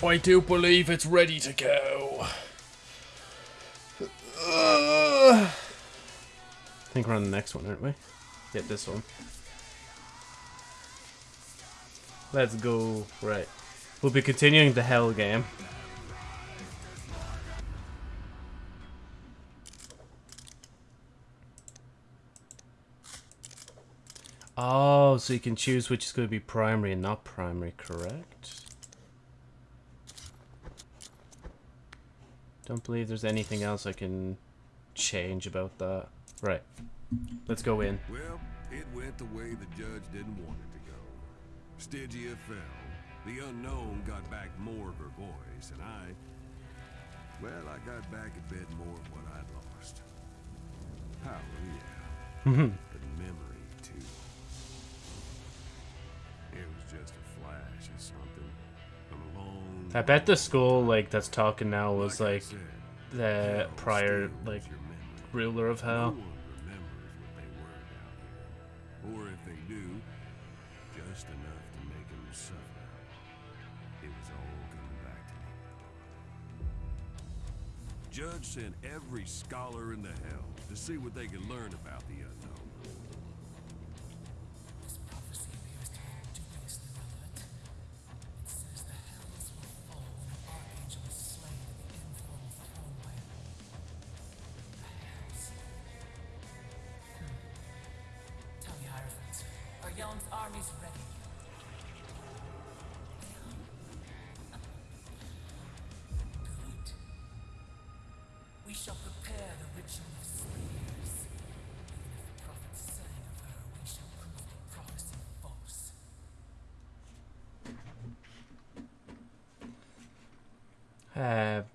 I do believe it's ready to go. I think we're on the next one, aren't we? Yeah, this one. Let's go. Right. We'll be continuing the Hell game. Oh, so you can choose which is going to be primary and not primary, correct? Don't believe there's anything else I can change about that. Right. Let's go in. Well, it went the way the judge didn't want it to go. Stygia fell. The unknown got back more of her voice, and I... Well, I got back a bit more of what I'd lost. Power, yeah. Mm-hmm. but memory, too. It was just a flash of something. From a long... I bet the school like that's talking now was like the prior like ruler of hell. one remembers what they were down here. Or if they do, just enough to make them suffer. It was all coming back to me. Judge sent every scholar in the hell to see what they could learn about the unknown.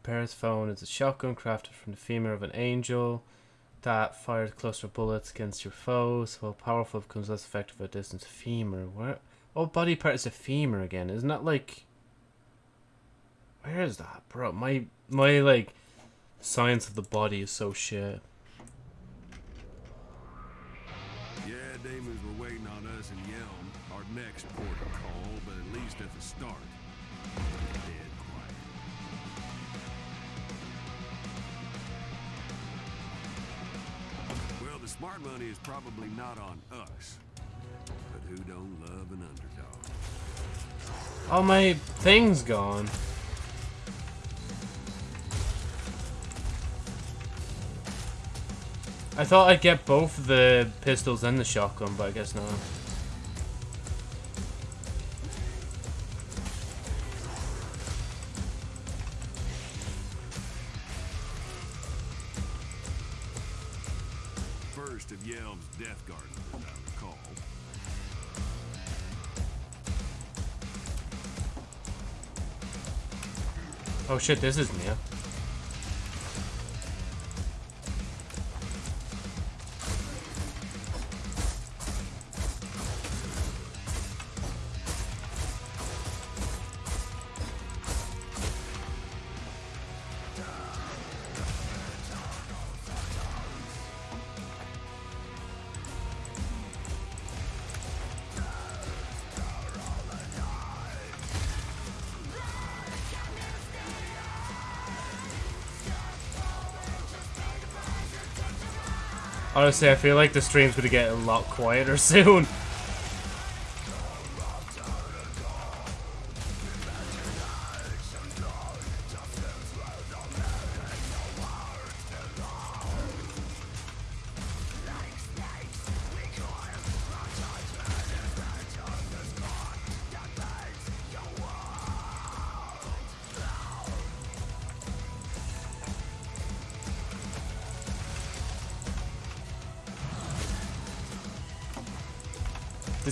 Persephone is a shotgun crafted from the femur of an angel that fires cluster bullets against your foes. While powerful, becomes less effective at distance. Femur. Where? What body part is a femur again? Isn't that like? Where is that, bro? My my like science of the body is so shit. Yeah, demons were waiting on us in Yhelm, our next port of call, but at least at the start, the smart money is probably not on us, but who don't love an underdog? Oh, my thing's gone. I thought I'd get both the pistols and the shotgun, but I guess not. Shit, this is Mia. Honestly, I feel like the stream's gonna get a lot quieter soon.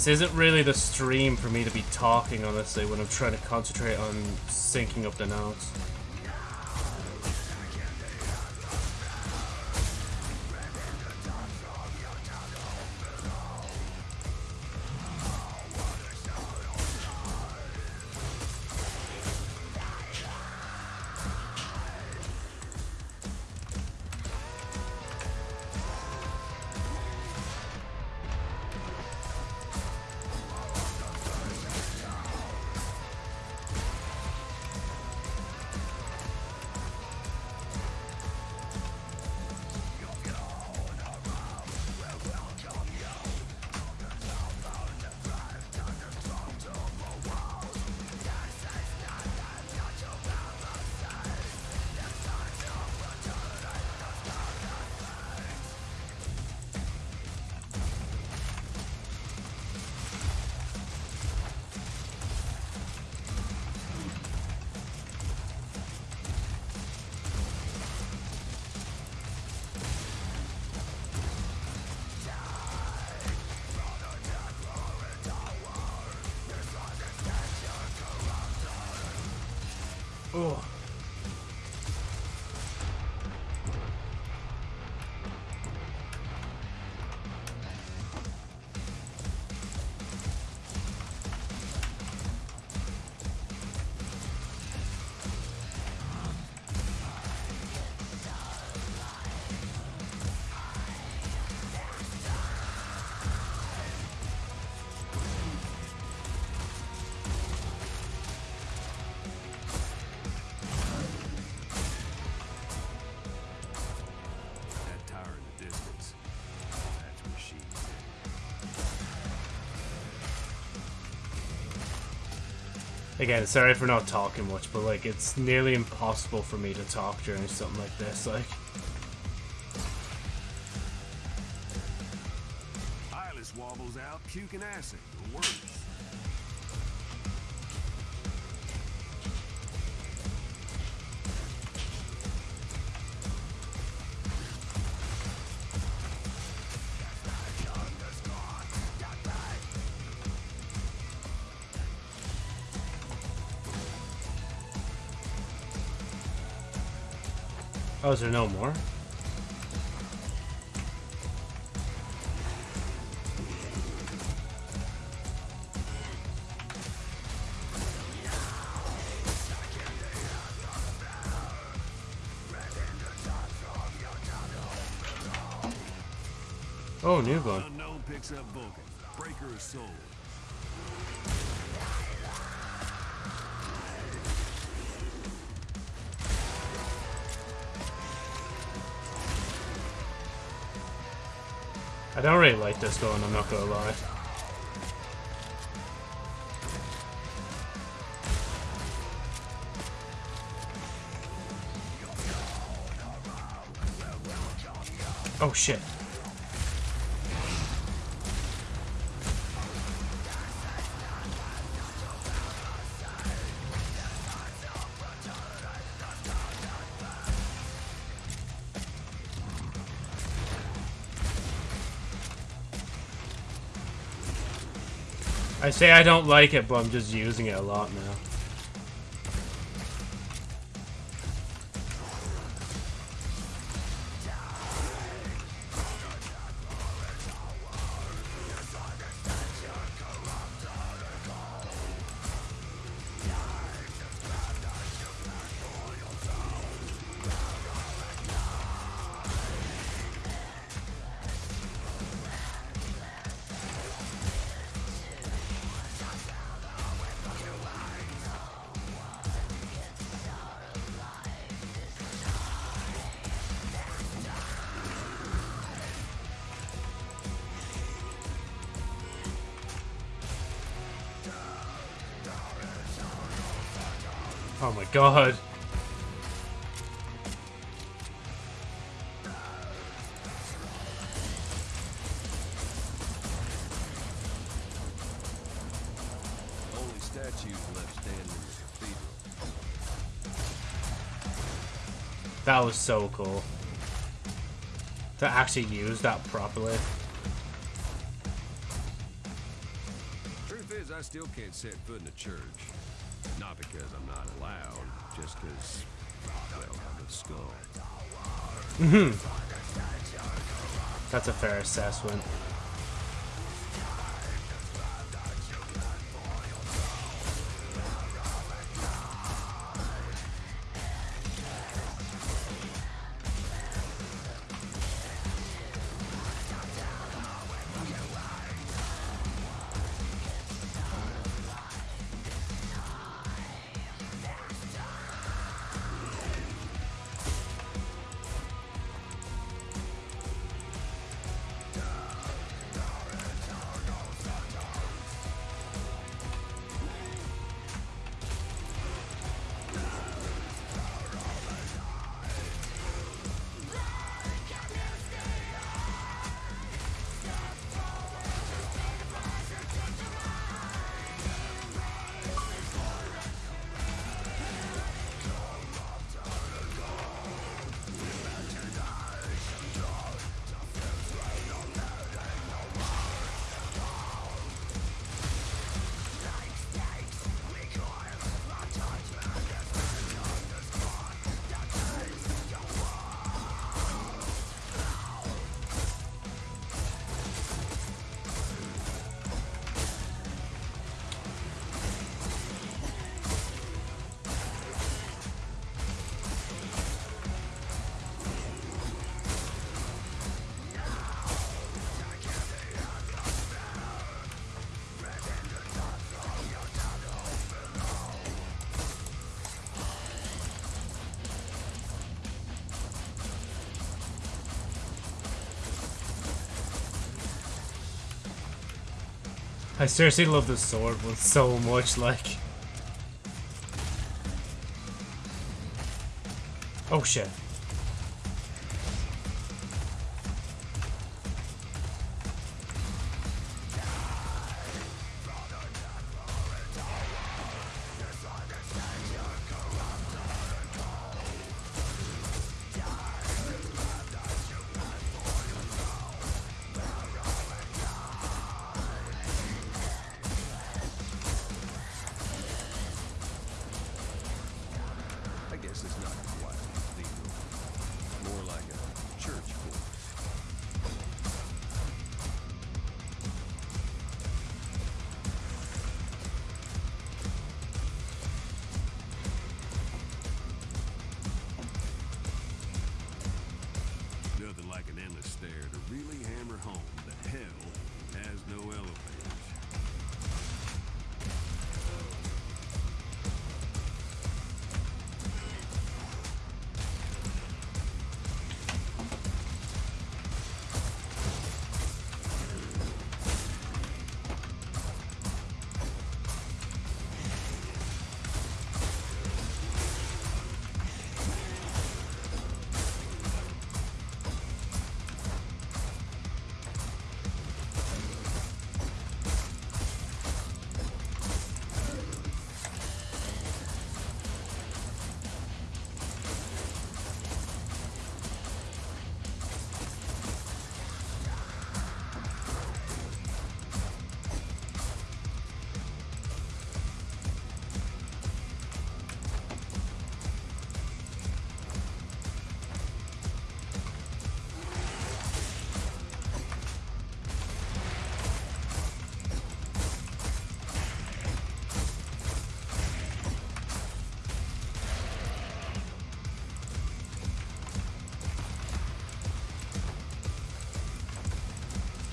This isn't really the stream for me to be talking, honestly, when I'm trying to concentrate on syncing up the notes. Again, sorry for not talking much, but like it's nearly impossible for me to talk during something like this. Like, Eyeless wobbles out, puking acid. Oh, is there no more? Oh, new one. Unknown picks up Vulcan. Breaker of soul. I don't really like this going, I'm not gonna lie. Oh shit. I say I don't like it, but I'm just using it a lot now. God. Only statues left standing in the cathedral. That was so cool. To actually use that properly. Truth is, I still can't set foot in a church. Not because I'm not allowed, just because, well, I'm a skull. Mm-hmm. That's a fair assessment. I seriously love the sword one so much, like. Oh shit. Really hammer home that hell has no elevators.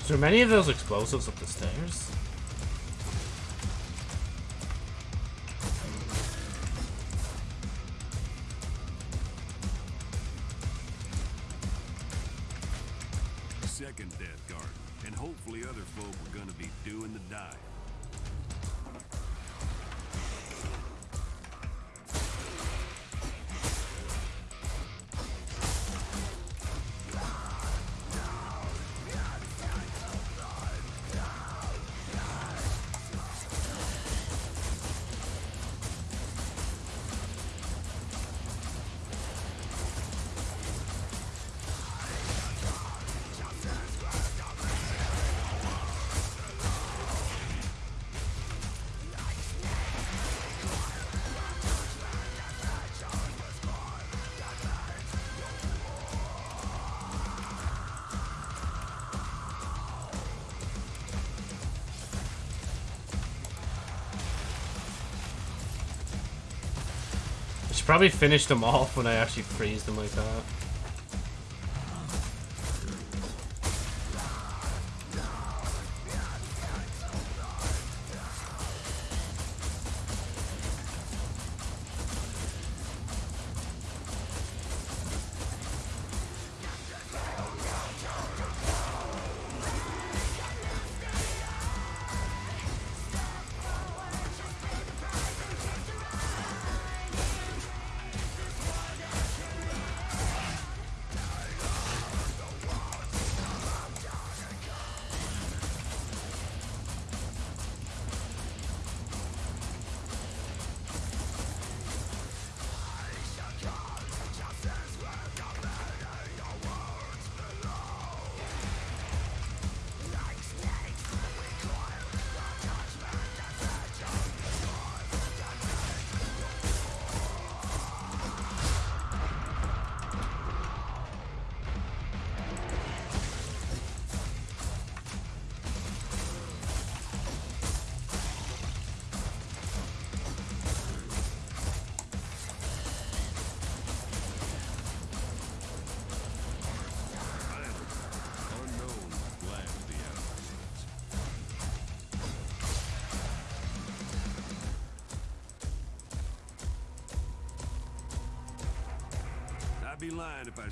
There many of those explosives up the stairs? Probably finish them off when I actually freeze them like that.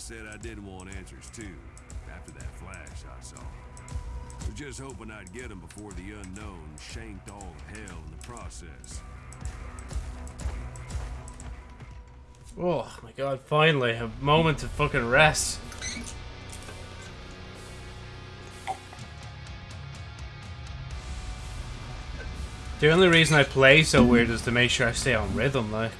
Said I didn't want answers too, after that flash I saw. Was just hoping I'd get him before the unknown shanked all of hell in the process. Oh my god, finally, a moment to fucking rest. The only reason I play so weird is to make sure I stay on rhythm, like.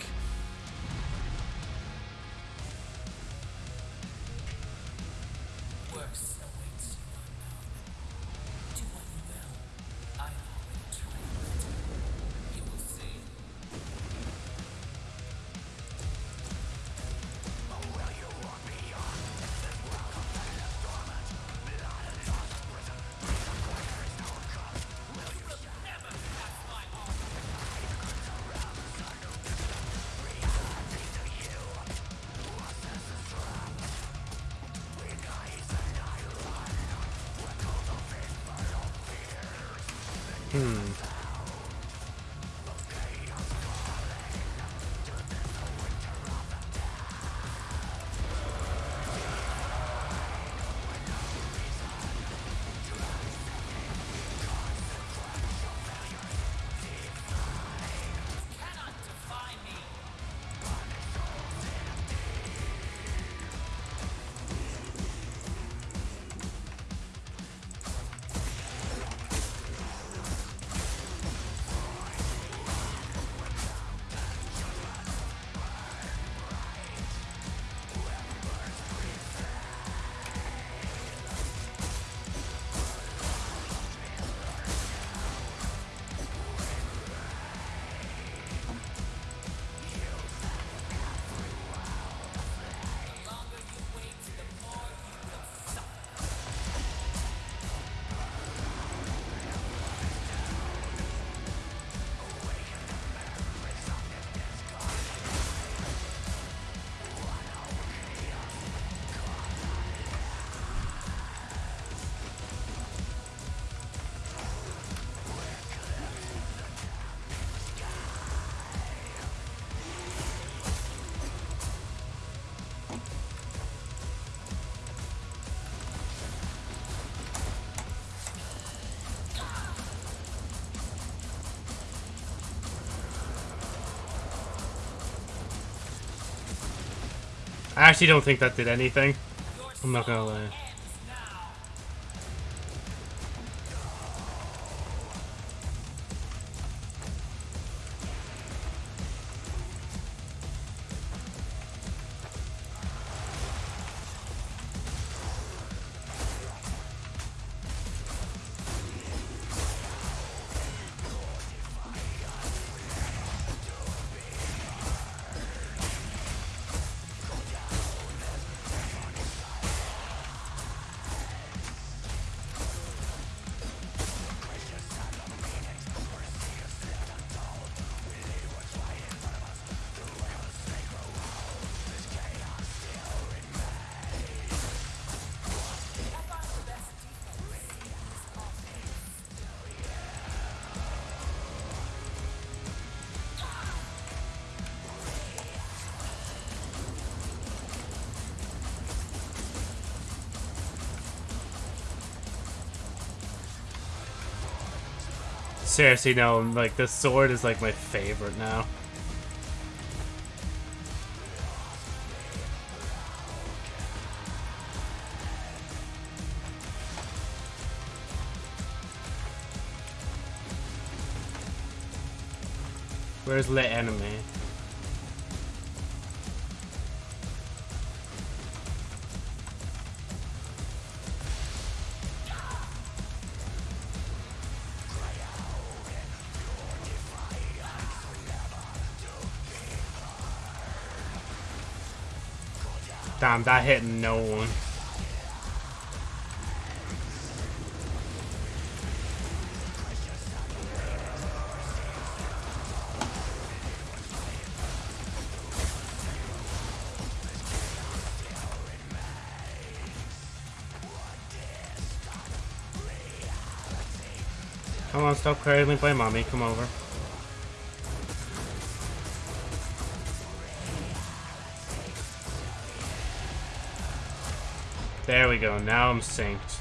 I actually don't think that did anything. I'm not gonna lie. Seriously, no, like, the sword is, like, my favorite now. Where's lit enemy? Damn, that hit no one. Come on, stop cradling by mommy, come over. There we go, now I'm synced.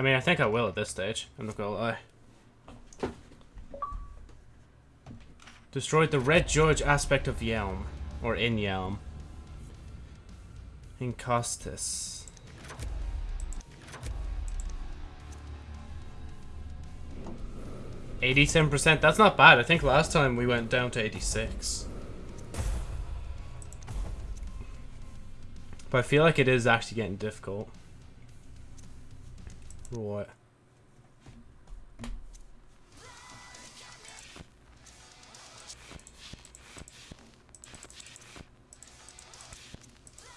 I mean, I think I will at this stage. I'm not gonna lie. Destroyed the Red George aspect of Yhelm. Or in Yhelm. In Costas. Eighty-seven percent. That's not bad. I think last time we went down to eighty-six. But I feel like it is actually getting difficult. Right.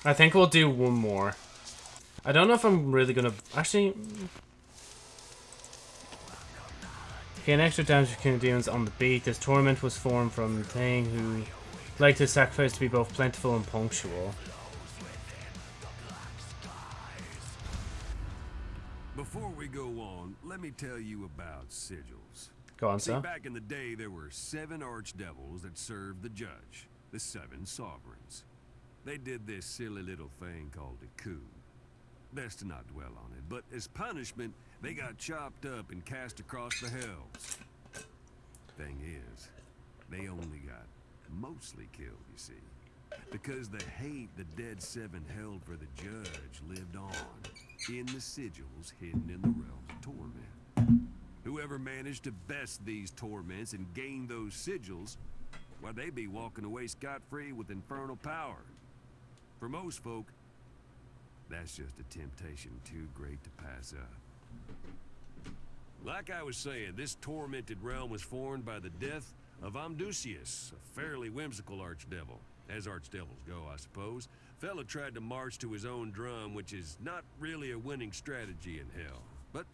I think we'll do one more. I don't know if I'm really gonna actually. Gain extra damage for King of Demons on the beat. This torment was formed from Thing who liked his sacrifice to be both plentiful and punctual. Me tell you about sigils. Go on, See, sir. back in the day, there were seven archdevils that served the judge, the seven sovereigns. They did this silly little thing called a coup. Best to not dwell on it, but as punishment, they got chopped up and cast across the hells. Thing is, they only got mostly killed, you see. Because the hate the dead seven held for the judge lived on in the sigils hidden in the realms of torment. Whoever managed to best these torments and gain those sigils, why they'd be walking away scot-free with infernal power. For most folk, that's just a temptation too great to pass up. Like I was saying, this tormented realm was formed by the death of Amdusius, a fairly whimsical archdevil. As archdevils go, I suppose. Fella tried to march to his own drum, which is not really a winning strategy in hell. But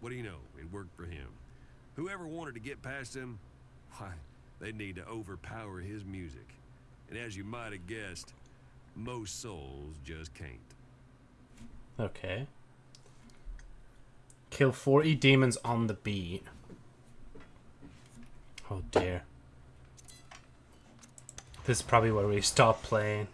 what do you know? It worked for him. Whoever wanted to get past him, why, they need to overpower his music. And as you might have guessed, most souls just can't. Okay. Kill 40 demons on the beat. Oh dear. This is probably where we stop playing.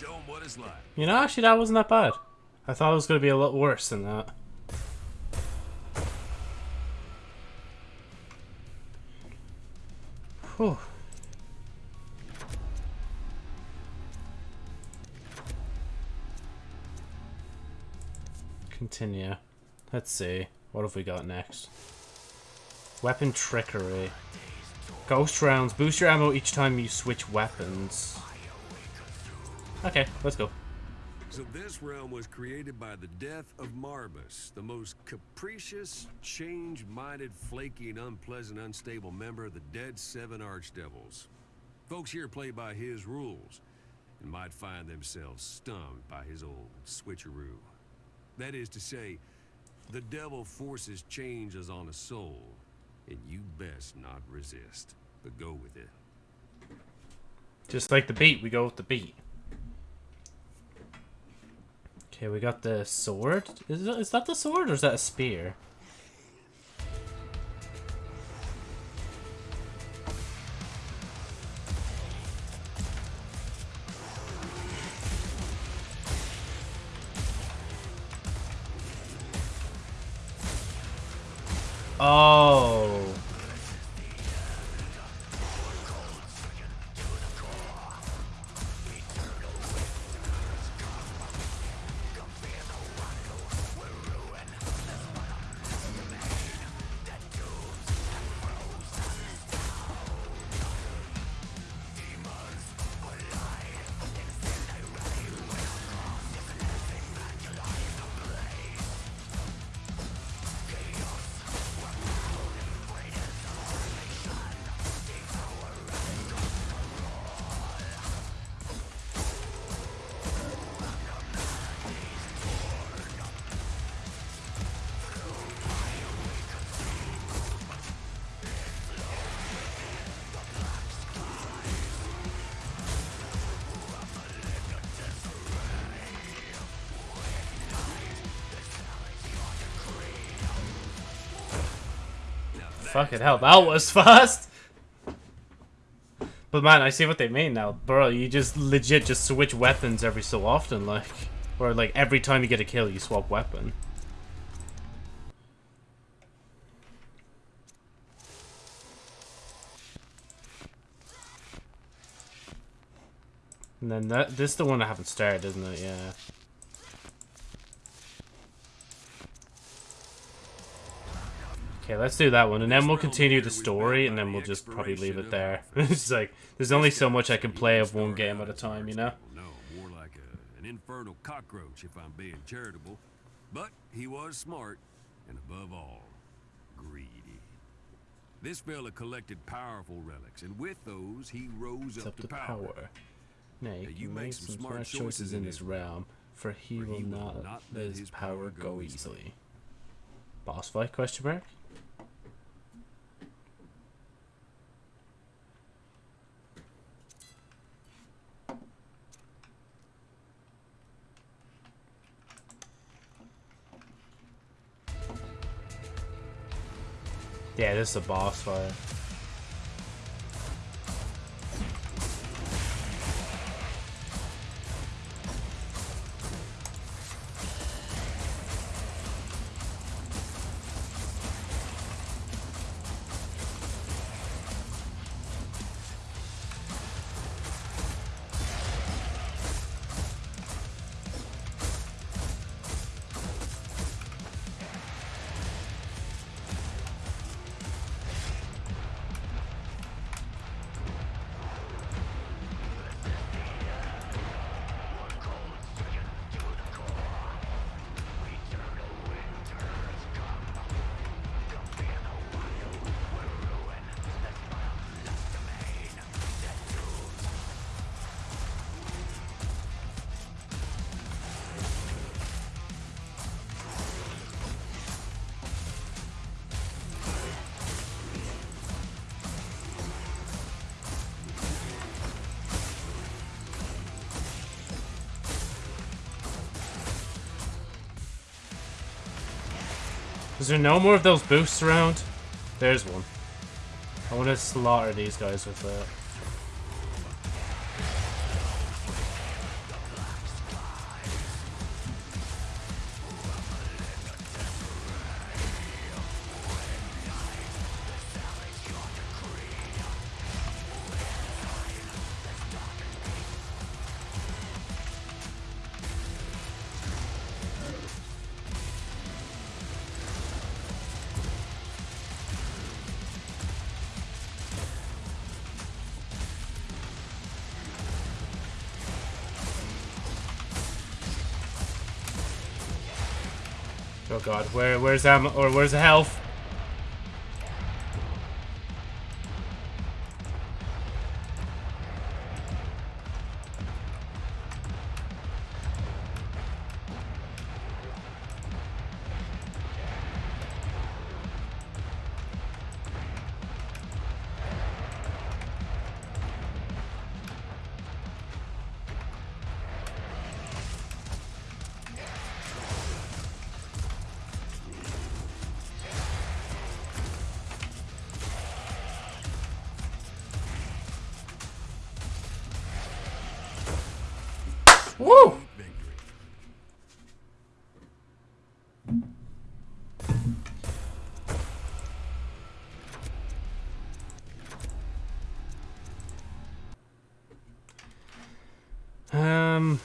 Show 'em what it's like. You know, actually, that wasn't that bad. I thought it was going to be a lot worse than that. Whew. Continue. Let's see. What have we got next? Weapon trickery. Ghost rounds. Boost your ammo each time you switch weapons. Okay, let's go. So this realm was created by the death of Marbas, the most capricious, change-minded, flaky, and unpleasant, unstable member of the Dead Seven Archdevils. Folks here play by his rules, and might find themselves stung by his old switcheroo. That is to say, the devil forces changes on a soul, and you best not resist, but go with it. Just like the beat, we go with the beat. Okay, we got the sword. Is, is that the sword or is that a spear? Fucking hell, that was fast! But man, I see what they mean now. Bro, you just legit just switch weapons every so often, like. Or like every time you get a kill, you swap weapon. And then that this is the one I haven't started, isn't it? Yeah. Okay, let's do that one, and then we'll continue the story, and then we'll just probably leave it there. it's like, there's only so much I can play of one game at a time, you know? No, more like an infernal cockroach, if I'm being charitable. But he was smart, and above all, greedy. This fella collected powerful relics, and with those, he rose up, up to power. power. Nay, Now, you you make make some some smart choices in this realm, for he for will he will not not let his power go easily. Boss fight, question mark? Yeah, this is a boss fight. Is there no more of those boosts around? There's one. I want to slaughter these guys with that. God, where where's ammo or where's the health? Woo! Um.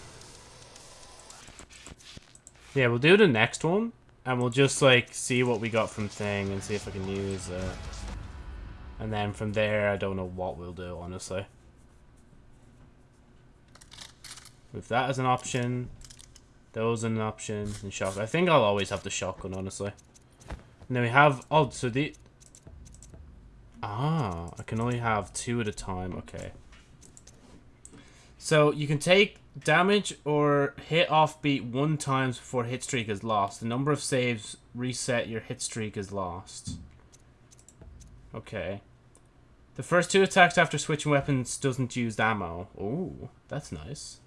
Yeah, we'll do the next one, and we'll just like see what we got from thing and see if I can use it. And then from there, I don't know what we'll do, honestly. With that as an option, those an option, and shotgun. I think I'll always have the shotgun, honestly. And then we have oh, so the ah, I can only have two at a time. Okay. So you can take damage or hit offbeat one times before hit streak is lost. The number of saves reset your hit streak is lost. Okay. The first two attacks after switching weapons doesn't use ammo. Oh, that's nice.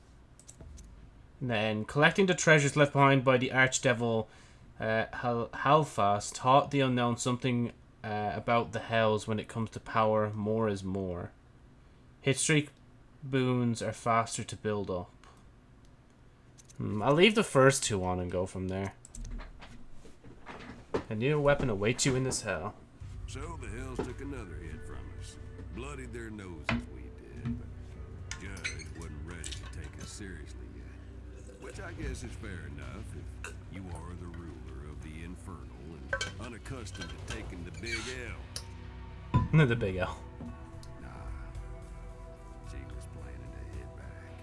And then collecting the treasures left behind by the archdevil uh, Hal- Halfast taught the unknown something uh, about the hells when it comes to power. More is more. Hit streak boons are faster to build up. Hmm, I'll leave the first two on and go from there. A new weapon awaits you in this hell. So the Hells took another hit from us. Bloodied their noses we did, but Judge wasn't ready to take us seriously. Which I guess is fair enough if you are the ruler of the Infernal and unaccustomed to taking the big L. the big L. Nah. She was planning to hit back.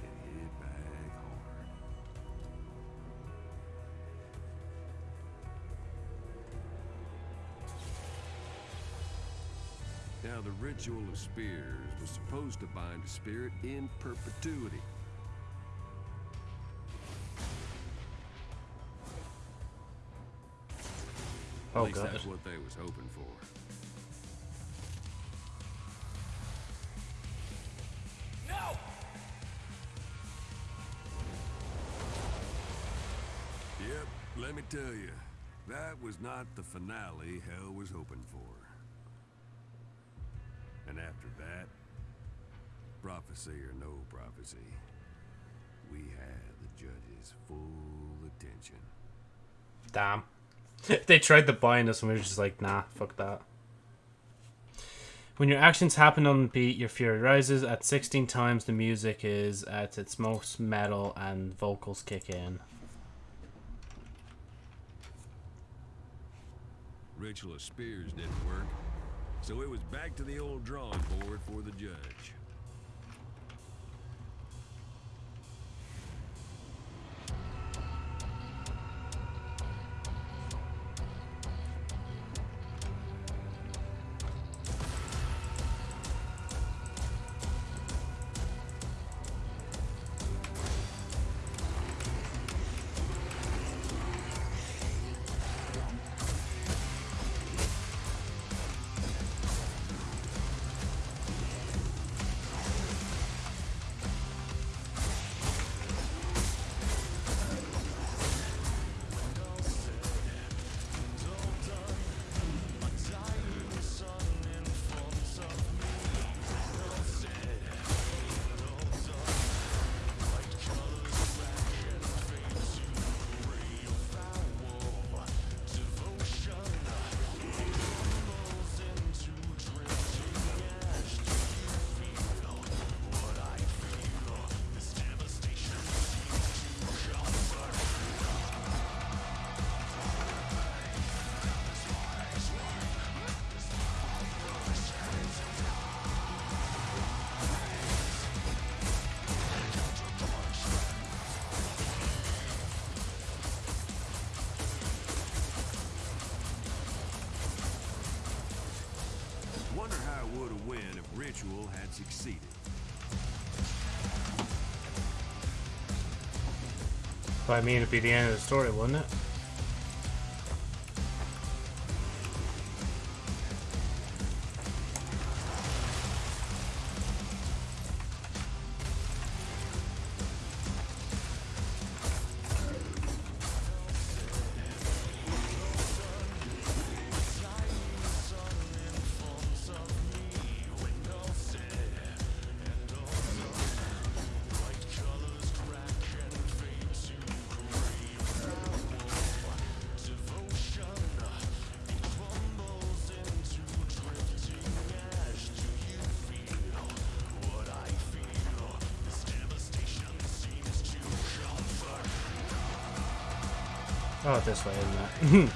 And hit back hard. Now, the ritual of spears was supposed to bind a spirit in perpetuity. At Oh least god. that's what they was hoping for. No! Yep, let me tell you, that was not the finale Hell was hoping for. And after that, prophecy or no prophecy, we had the judge's full attention. Damn. they tried to bind us and we were just like, nah, fuck that. When your actions happen on beat, your fury rises. At 16 times, the music is at its most metal and vocals kick in. Ritual of spears didn't work, so it was back to the old drawing board for the judge. Succeeded. But I mean, it'd be the end of the story, wouldn't it? Oh, this way, isn't it?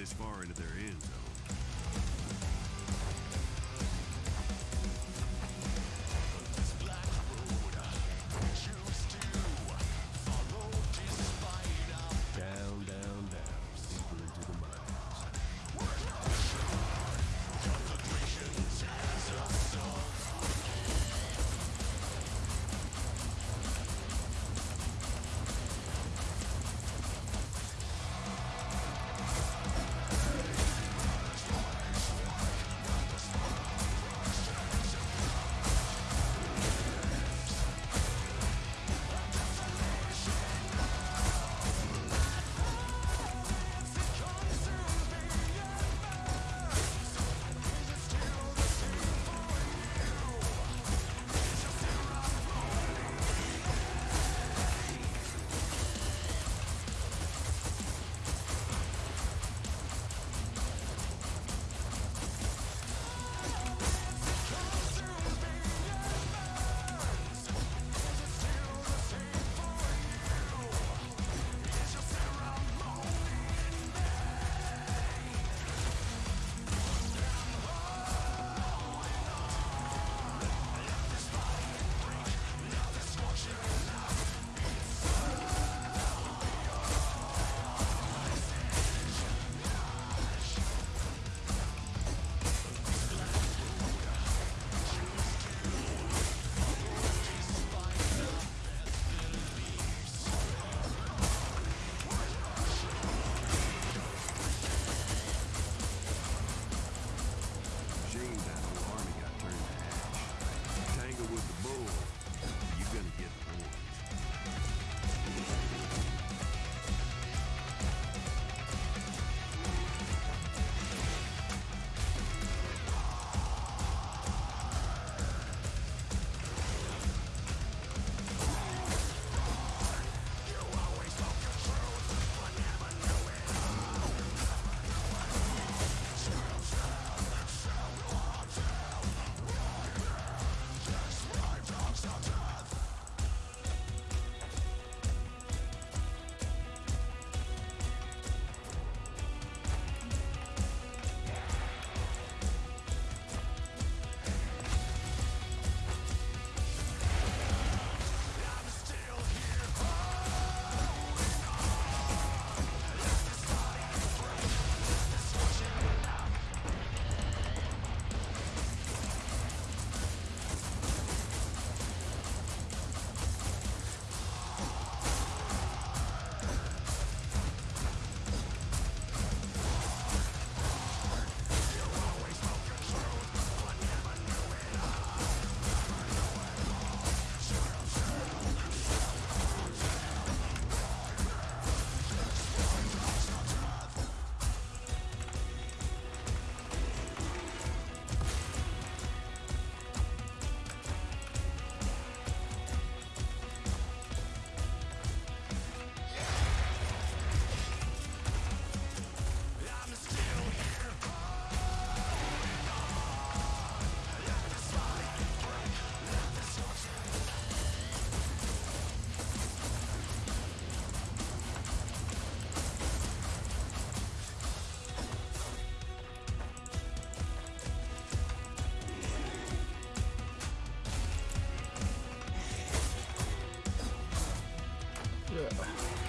This far into their Yeah.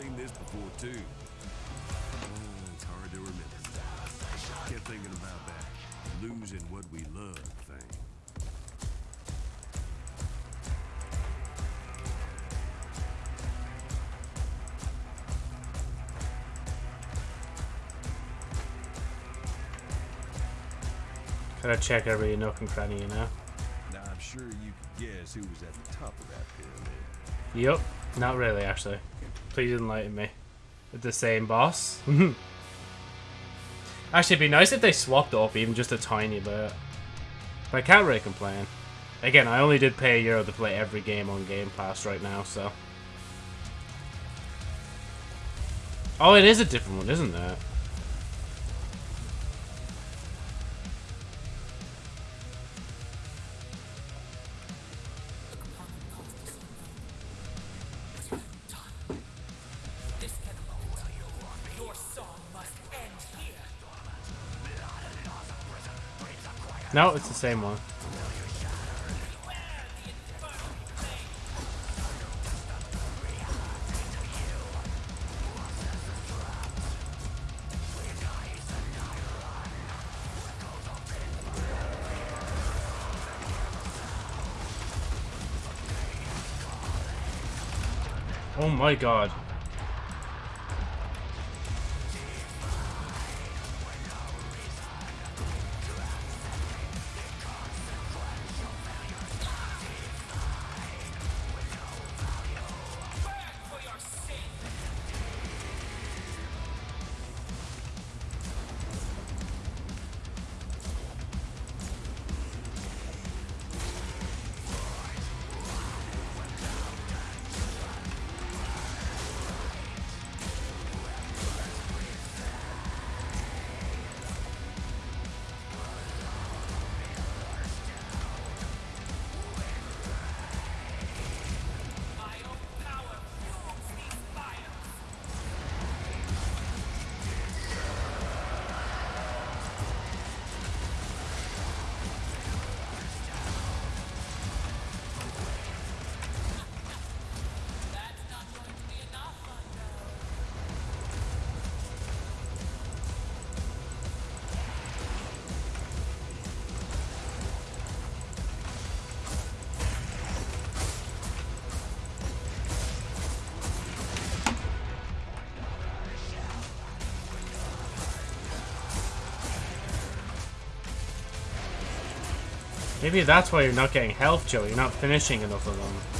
Seen this before too. Uh, it's hard to remember. Kept thinking about that losing what we love thing. Gotta check every nook and cranny, you know? Now I'm sure you could guess who was at the top of that pyramid. Yup. Not really, actually. Please enlighten me. It's the same boss? actually, it'd be nice if they swapped up even just a tiny bit. But I can't really complain. Again, I only did pay a euro to play every game on Game Pass right now, so... Oh, it is a different one, isn't it? No, it's the same one. Oh my god. Maybe that's why you're not getting health, Joe. You're not finishing enough of them.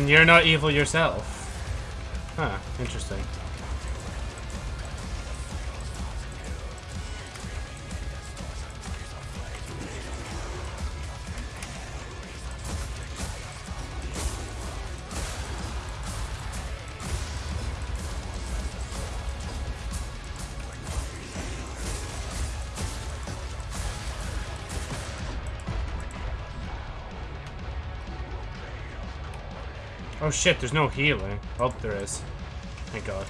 And you're not evil yourself. Huh, interesting. Oh shit, there's no healing. Oh, there is. Thank god.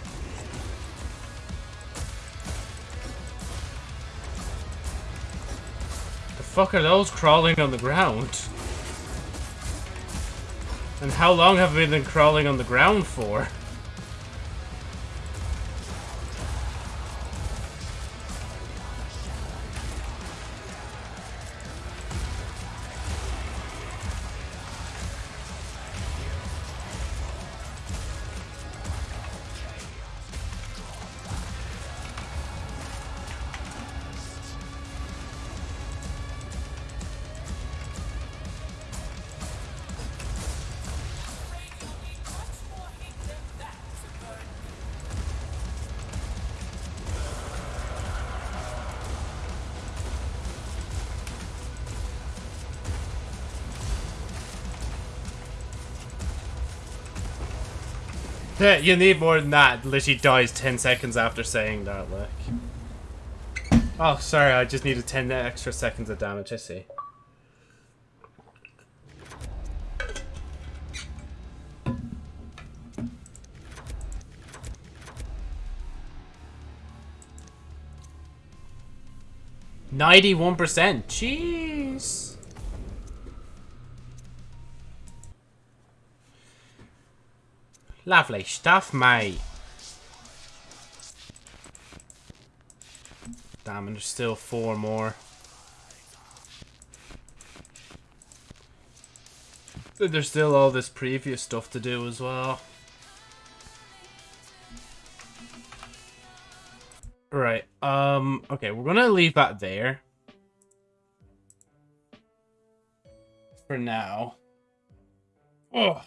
The fuck are those crawling on the ground? And how long have we been crawling on the ground for? You need more than that. Literally dies 10 seconds after saying that, like. Oh, sorry, I just needed 10 extra seconds of damage, I see. Ninety-one percent. Jeez. Lovely stuff, mate. Damn, and there's still four more. There's still all this previous stuff to do as well. Right, um, okay, we're gonna leave that there. For now. Oh.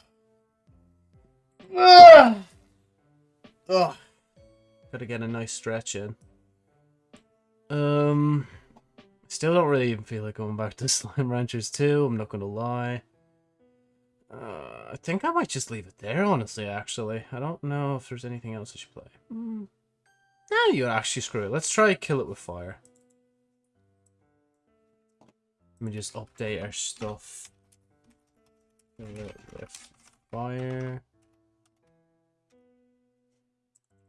Ugh. Ugh. Gotta get a nice stretch in. Um, still don't really even feel like going back to Slime Ranchers 2, I'm not gonna lie. Uh, I think I might just leave it there, honestly, actually. I don't know if there's anything else I should play. Hmm. Yeah, you actually screw it. Let's try kill it with fire. Let me just update our stuff. Kill it with fire.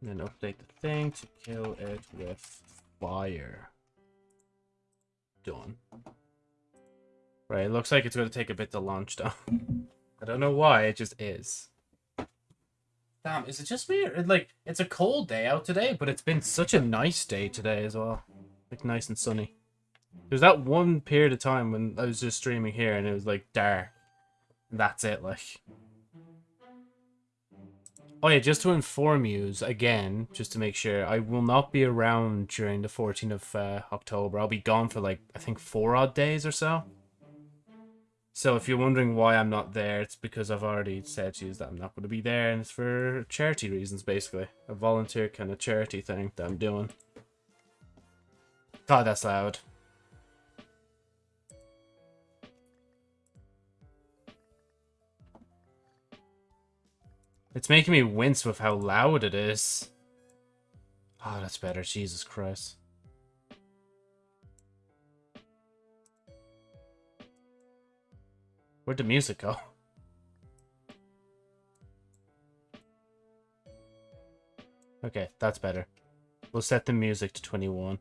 And then update the thing to kill it with fire. Done. Right, it looks like it's going to take a bit to launch though. I don't know why, it just is. Damn, is it just me? Or, like, it's a cold day out today, but it's been such a nice day today as well. Like, nice and sunny. There's that one period of time when I was just streaming here and it was, like, dark. And that's it, like. Oh yeah, just to inform you again, just to make sure, I will not be around during the 14th of uh, October. I'll be gone for, like, I think four odd days or so. So if you're wondering why I'm not there, it's because I've already said to you that I'm not going to be there, and it's for charity reasons, basically. A volunteer kind of charity thing that I'm doing. God, that's loud. It's making me wince with how loud it is. Oh, that's better. Jesus Christ. Where'd the music go? Okay, that's better. We'll set the music to 21.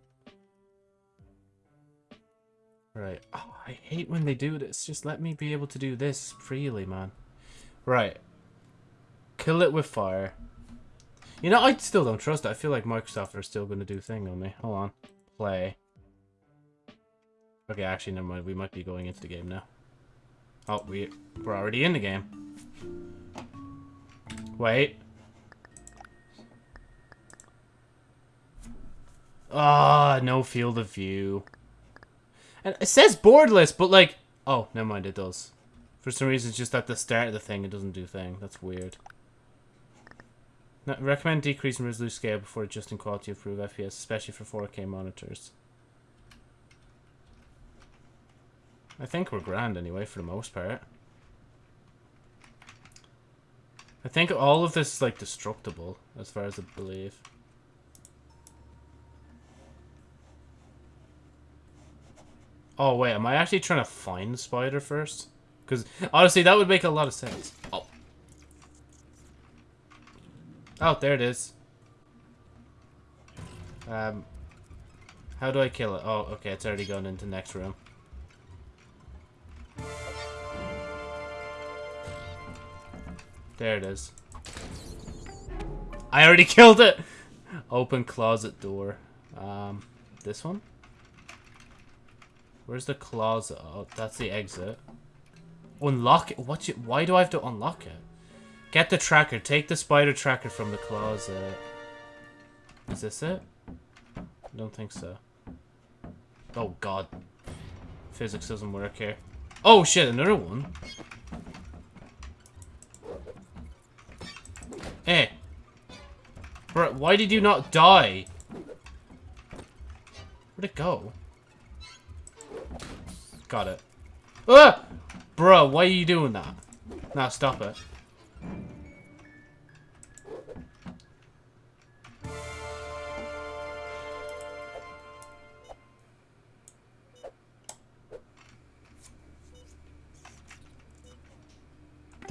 Right. Oh, I hate when they do this. Just let me be able to do this freely, man. Right. Kill it with fire. You know, I still don't trust it. I feel like Microsoft are still going to do thing on me. Hold on. Play. Okay, actually, never mind. We might be going into the game now. Oh, we, we're already in the game. Wait. Ah, no field of view. And it says borderless, but like... Oh, never mind, it does. For some reason, it's just at the start of the thing, it doesn't do thing. That's weird. No, recommend decreasing resolution scale before adjusting quality of improve FPS, especially for 4K monitors. I think we're grand anyway, for the most part. I think all of this is, like, destructible, as far as I believe. Oh, wait, am I actually trying to find the spider first? Because, honestly, that would make a lot of sense. Oh. Oh, there it is. Um, how do I kill it? Oh, okay, it's already gone into next room. There it is. I already killed it! Open closet door. Um, this one? Where's the closet? Oh, that's the exit. Unlock it? What you, why do I have to unlock it? Get the tracker. Take the spider tracker from the closet. Is this it? I don't think so. Oh god. Physics doesn't work here. Oh shit, another one. Hey. Bro, why did you not die? Where'd it go? Got it. Ah! Bro, why are you doing that? Now stop it.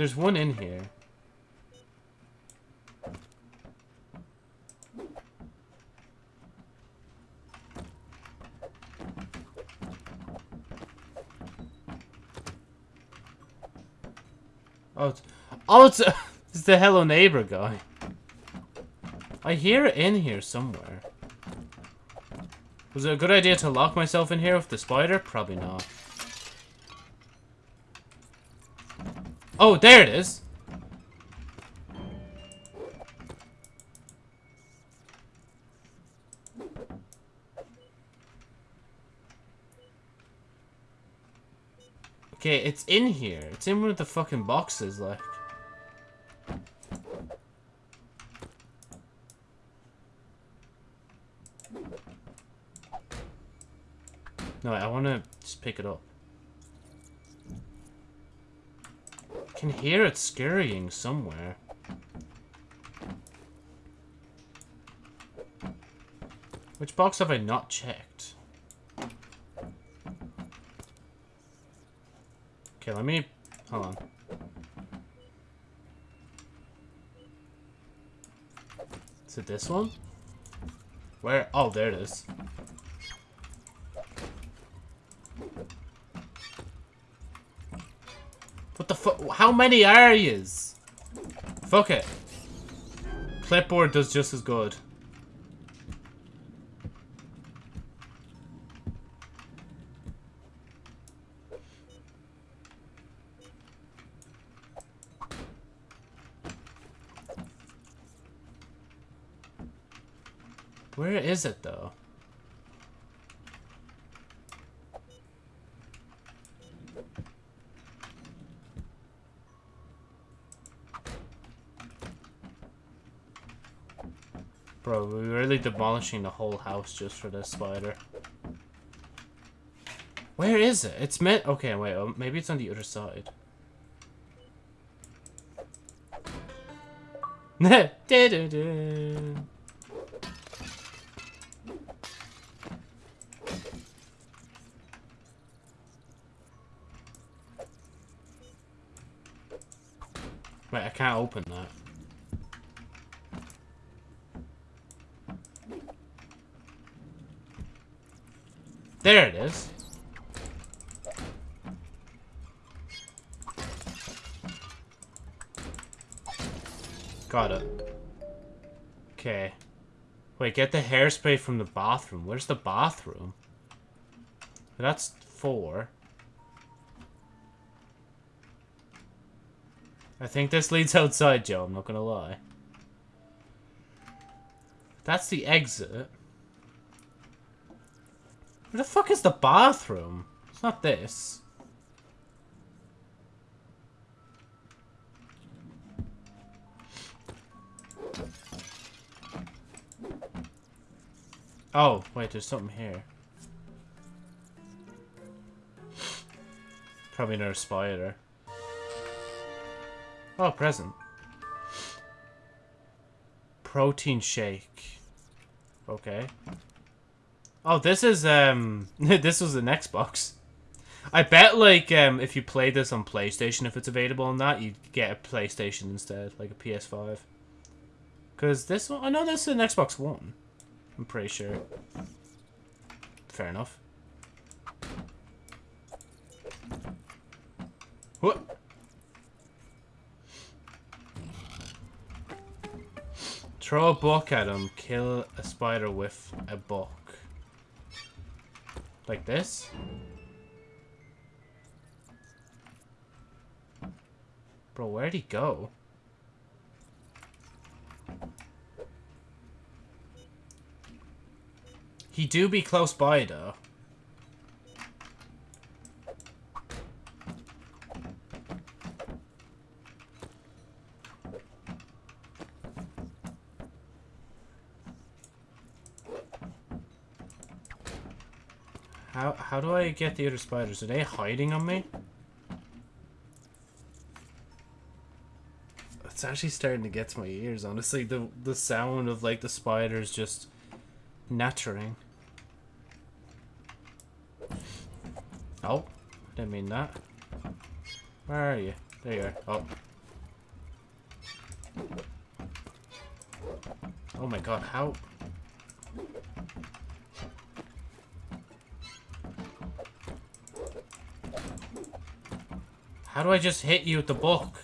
There's one in here. Oh, it's, oh, it's, it's the Hello Neighbor guy. I hear it in here somewhere. Was it a good idea to lock myself in here with the spider? Probably not. Oh, there it is. Okay, it's in here. It's in one of the fucking boxes, like. No, I want to just pick it up. I can hear it scurrying somewhere. Which box have I not checked? Okay, let me... Hold on. Is it this one? Where? Oh, there it is. What the fuck? How many are yous? Fuck it. Clipboard does just as good. Where is it though? Bro, we're really demolishing the whole house just for this spider. Where is it? It's meant- okay, wait, oh, maybe it's on the other side. Wait, I can't open that. There it is. Got it. Okay. Wait, get the hairspray from the bathroom. Where's the bathroom? That's four. I think this leads outside, Joe. I'm not gonna lie. That's the exit. Where the fuck is the bathroom? It's not this. Oh, wait, there's something here. Probably another spider. Oh, present. Protein shake. Okay. Oh, this is, um, this was an Xbox. I bet, like, um, if you play this on PlayStation, if it's available on that, you'd get a PlayStation instead, like a PS5. Because this one, I know this is an Xbox One. I'm pretty sure. Fair enough. What? Throw a book at him, kill a spider with a book. Like this? Bro, where'd he go? He do be close by, though. How, how do I get the other spiders? Are they hiding on me? It's actually starting to get to my ears, honestly. The, the sound of, like, the spiders just nattering. Oh, didn't mean that. Where are you? There you are. Oh. Oh my god, how? How do I just hit you with the book?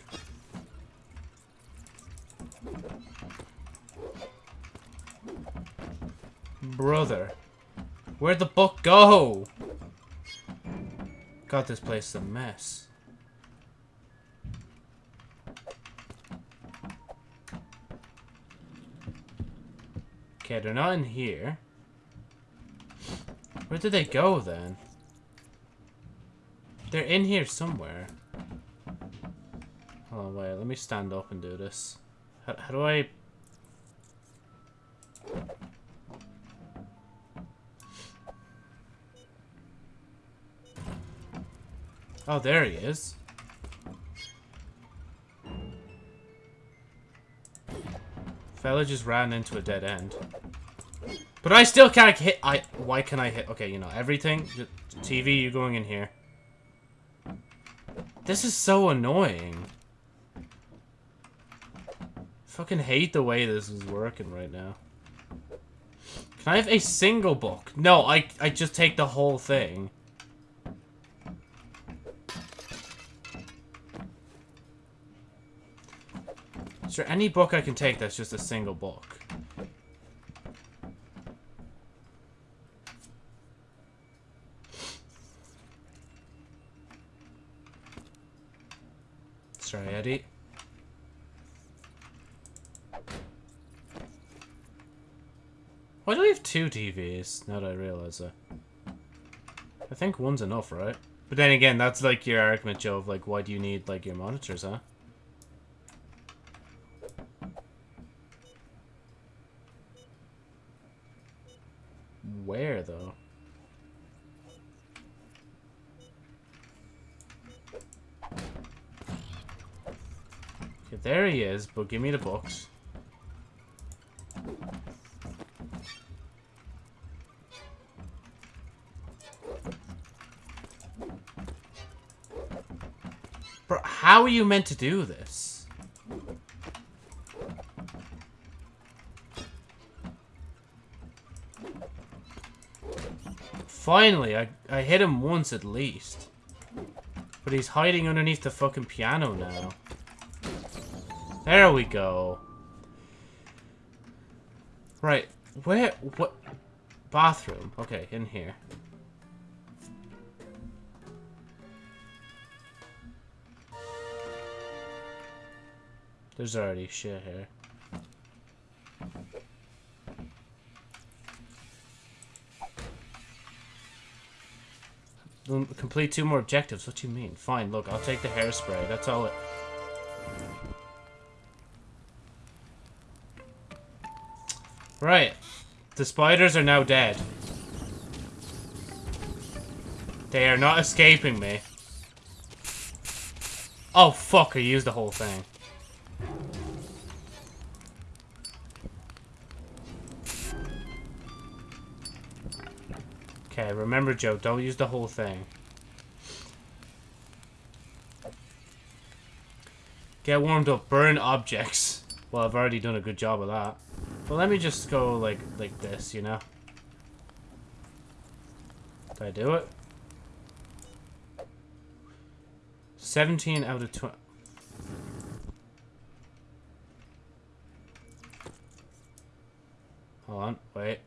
Brother. Where'd the book go? God, this place a mess. Okay, they're not in here. Where did they go then? They're in here somewhere. On, wait, let me stand up and do this. How, how do I... Oh, there he is. Fella just ran into a dead end. But I still can't hit. I. Why can I hit? Okay, you know everything. TV, you going in here? This is so annoying. I fucking hate the way this is working right now. Can I have a single book? No, I I just take the whole thing. Is there any book I can take that's just a single book? Sorry, Eddie. Why do we have two TVs? Now that I realize that. I think one's enough, right? But then again, that's like your argument, Joe, of like, why do you need like your monitors, huh? Where, though? Okay, there he is, but give me the books. How are you meant to do this? Finally, I, I hit him once at least. But he's hiding underneath the fucking piano now. There we go. Right, where, what, bathroom, okay, in here. There's already shit here. Complete two more objectives. What do you mean? Fine, look, I'll take the hairspray. That's all it... Right. The spiders are now dead. They are not escaping me. Oh, fuck, I used the whole thing. Okay, remember, Joe, don't use the whole thing. Get warmed up. Burn objects. Well, I've already done a good job of that. But let me just go like like this, you know? Did I do it? 17 out of 20. Hold on, wait.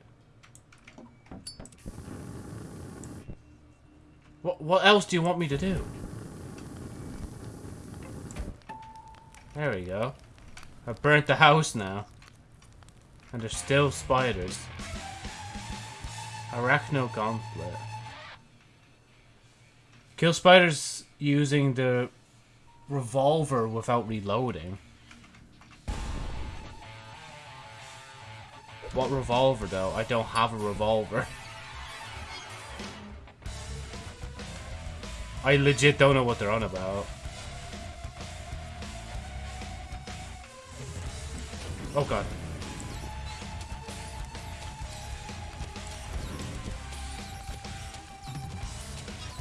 What, what else do you want me to do? There we go. I burnt the house now. And there's still spiders. Arachno Gauntlet. Kill spiders using the revolver without reloading. What revolver though? I don't have a revolver. I legit don't know what they're on about. Oh god.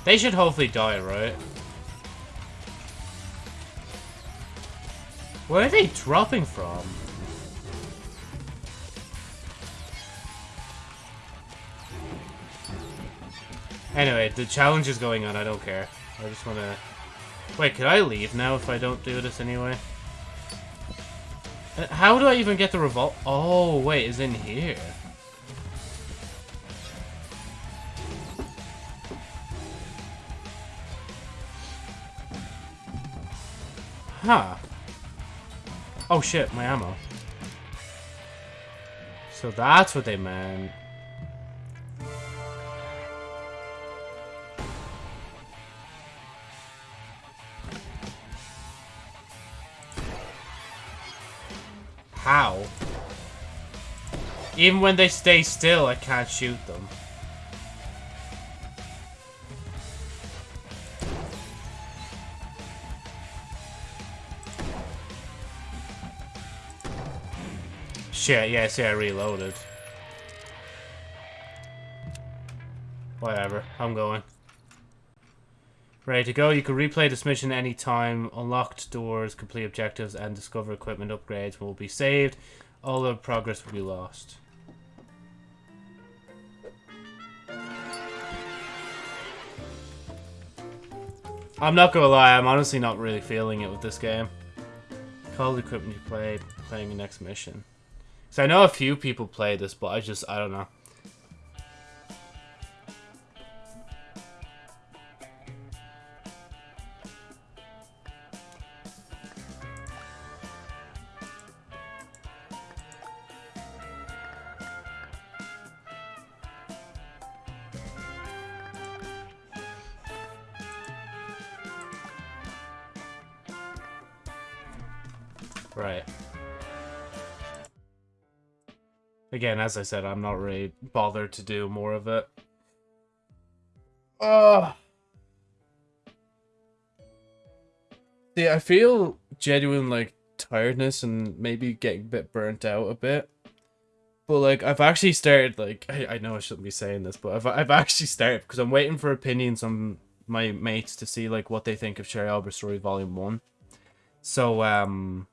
They should hopefully die, right? Where are they dropping from? Anyway, the challenge is going on. I don't care. I just want to... Wait, could I leave now if I don't do this anyway? Uh, How do I even get the revolt? Oh, wait, is in here. Huh. Oh shit, my ammo. So that's what they meant. Even when they stay still, I can't shoot them. Shit, yeah, see, I reloaded. Whatever, I'm going. Ready to go. You can replay this mission anytime. Unlocked doors, complete objectives, and discover equipment upgrades will be saved. All the progress will be lost. I'm not gonna lie, I'm honestly not really feeling it with this game. Call the equipment you play, playing the next mission. So I know a few people play this, but I just, I don't know. Again, as I said, I'm not really bothered to do more of it. See, I feel genuine like tiredness and maybe getting a bit burnt out a bit. But like, I've actually started like I, I know I shouldn't be saying this, but I've I've actually started because I'm waiting for opinions on my mates to see like what they think of Sherry Albert Story Volume One. So um,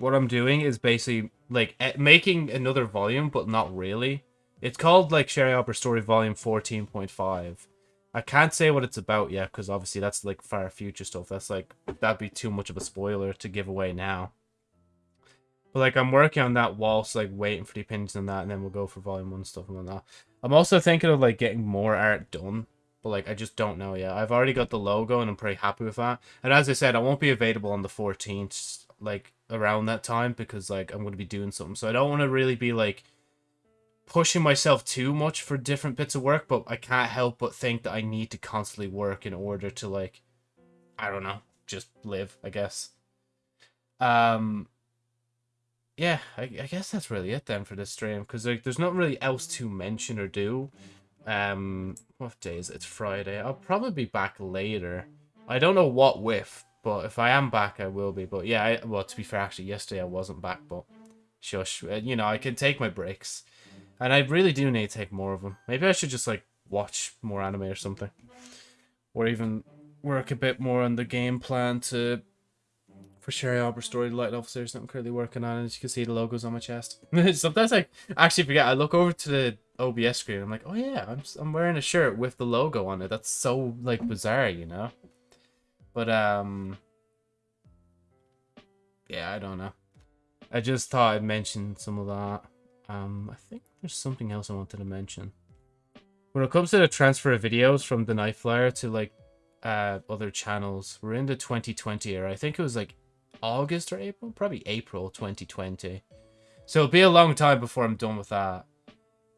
what I'm doing is basically like making another volume, but not really. It's called like Sherry Albert Story Volume 14.5. I can't say what it's about yet because obviously that's like far future stuff. That's like that'd be too much of a spoiler to give away now. But like I'm working on that whilst like waiting for the opinions on that, and then we'll go for volume one stuff and that. I'm also thinking of like getting more art done, but like I just don't know yet. I've already got the logo and I'm pretty happy with that. And as I said, I won't be available on the 14th, like around that time because like I'm going to be doing something. So I don't want to really be like pushing myself too much for different bits of work, but I can't help but think that I need to constantly work in order to like I don't know, just live, I guess. Um yeah, I, I guess that's really it then for this stream because like there's not really else to mention or do. Um, what day is it? It's Friday. I'll probably be back later. I don't know what with, but if I am back, I will be. But yeah, I, well, to be fair, actually, yesterday I wasn't back, but shush. uh, You know, I can take my breaks, and I really do need to take more of them. Maybe I should just like watch more anime or something, or even work a bit more on the game plan to for Sherry Albert Story Light Officers that I'm currently working on. As you can see, the logos on my chest. Sometimes I actually forget. I look over to the OBS screen. I'm like, oh yeah, I'm I'm wearing a shirt with the logo on it. That's so like bizarre, you know. But um, yeah, I don't know. I just thought I'd mention some of that. Um, I think there's something else I wanted to mention. When it comes to the transfer of videos from the Night Flyer to like uh other channels, we're in the 2020 era. I think it was like August or April, probably April 2020. So it'll be a long time before I'm done with that.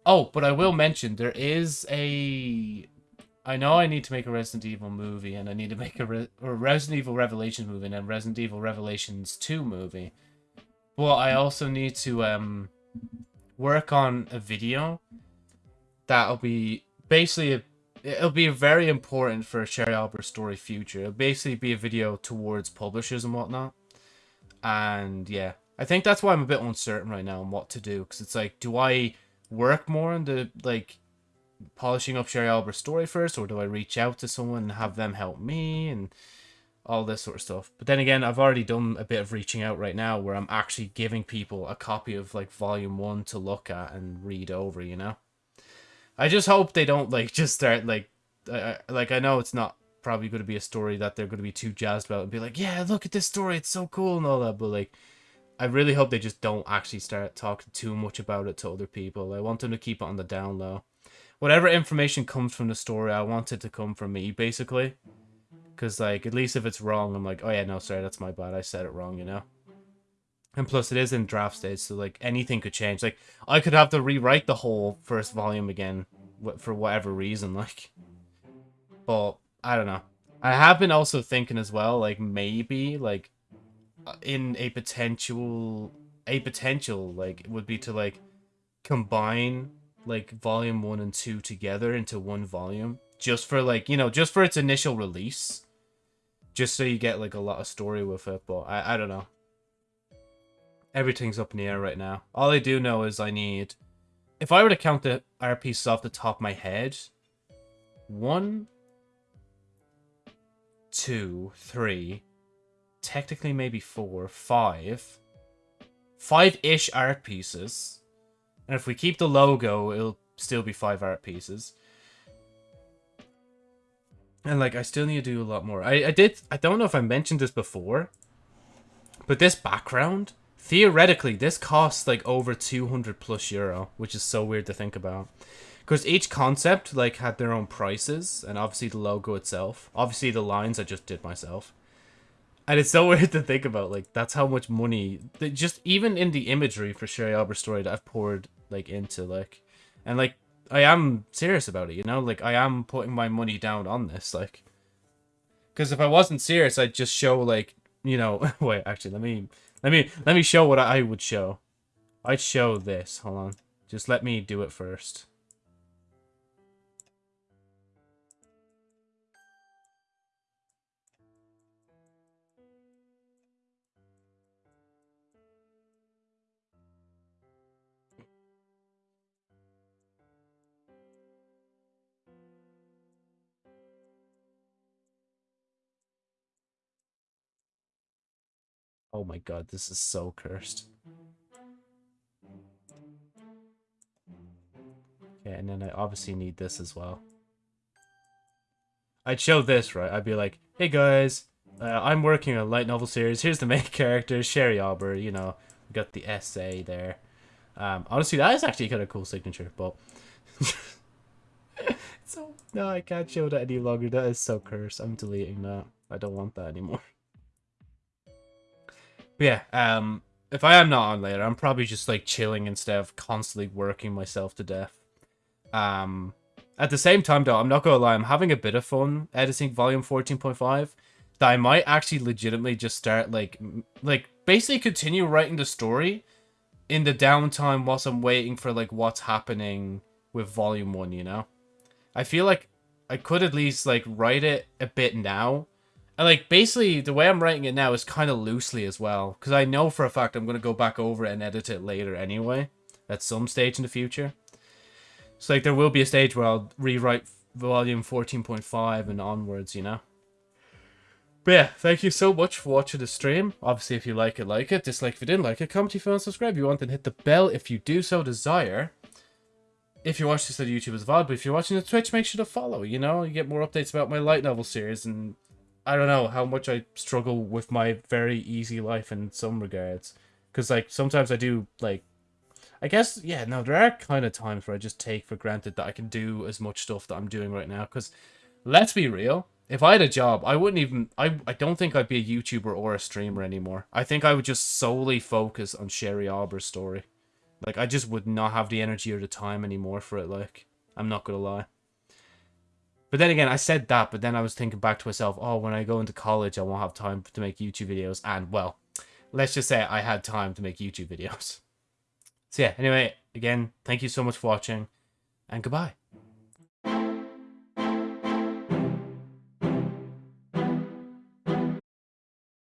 Oh, but I will mention there is a. I know I need to make a Resident Evil movie, and I need to make a, Re- a Resident Evil Revelations movie and a Resident Evil Revelations 2 movie. But I also need to um work on a video that'll be basically a, it'll be very important for a Sherry Albert story future. It'll basically be a video towards publishers and whatnot. And yeah, I think that's why I'm a bit uncertain right now on what to do because it's like, do I work more on the like polishing up Sherry Albert's story first, or do I reach out to someone and have them help me and all this sort of stuff. But then again, I've already done a bit of reaching out right now where I'm actually giving people a copy of like volume one to look at and read over, you know? I just hope they don't like just start like, I, I- like I know it's not probably going to be a story that they're going to be too jazzed about and be like, yeah, look at this story, it's so cool and all that. But like, I really hope they just don't actually start talking too much about it to other people. I want them to keep it on the down low. Whatever information comes from the story, I want it to come from me, basically. Because, like, at least if it's wrong, I'm like, oh yeah, no, sorry, that's my bad. I said it wrong, you know? And plus, it is in draft stage, so, like, anything could change. Like, I could have to rewrite the whole first volume again for whatever reason, like. But, I don't know. I have been also thinking as well, like, maybe, like, uh, in a potential a potential like would be to like combine like volume 1 and 2 together into one volume just for like you know just for its initial release. Just so you get like a lot of story with it but i i don't know. Everything's up in the air right now. All i do know is i need if i were to count the art pieces off the top of my head one two three technically maybe four, five, five-ish art pieces. And if we keep the logo, it'll still be five art pieces. And like, I still need to do a lot more. I, I did, I don't know if I mentioned this before, but this background, theoretically, this costs like over 200 plus euro, which is so weird to think about. Because each concept like had their own prices, and obviously the logo itself. Obviously the lines I just did myself. And it's so weird to think about, like, that's how much money, that just even in the imagery for Sherry Albert story that I've poured, like, into, like, and, like, I am serious about it, you know? Like, I am putting my money down on this, like, because if I wasn't serious, I'd just show, like, you know, wait, actually, let me, let me, let me show what I would show. I'd show this, hold on. Just let me do it first. Oh my god, this is so cursed. Okay, and then I obviously need this as well. I'd show this, right? I'd be like, hey guys, uh, I'm working on a light novel series. Here's the main character, Sherry Albert, you know, we got the essay there. Um, honestly, that is actually kind of cool signature, but... so, no, I can't show that any longer. That is so cursed. I'm deleting that. I don't want that anymore. But yeah, um, if I am not on later, I'm probably just like chilling instead of constantly working myself to death. Um, at the same time, though, I'm not gonna lie, I'm having a bit of fun editing Volume 14.5. That I might actually legitimately just start like, like basically continue writing the story in the downtime whilst I'm waiting for like what's happening with Volume One. You know, I feel like I could at least like write it a bit now and like basically the way I'm writing it now is kind of loosely as well, because I know for a fact I'm gonna go back over it and edit it later anyway, at some stage in the future. So like there will be a stage where I'll rewrite volume 14.5 and onwards, you know. But yeah, thank you so much for watching the stream. Obviously, if you like it, like it. Dislike if you didn't like it. Comment if you want to subscribe. If you want, then hit the bell if you do so desire. If you watch this on YouTube as VOD, but if you're watching the Twitch, make sure to follow. You know, you get more updates about my light novel series and I don't know how much I struggle with my very easy life in some regards. Because, like, sometimes I do, like, I guess, yeah, no, there are kind of times where I just take for granted that I can do as much stuff that I'm doing right now. Because, let's be real, if I had a job, I wouldn't even, I, I don't think I'd be a YouTuber or a streamer anymore. I think I would just solely focus on Sherry Albert's story. Like, I just would not have the energy or the time anymore for it, like, I'm not gonna lie. But then again, I said that, but then I was thinking back to myself, oh, when I go into college, I won't have time to make YouTube videos. And, well, let's just say I had time to make YouTube videos. So yeah, anyway, again, thank you so much for watching, and goodbye.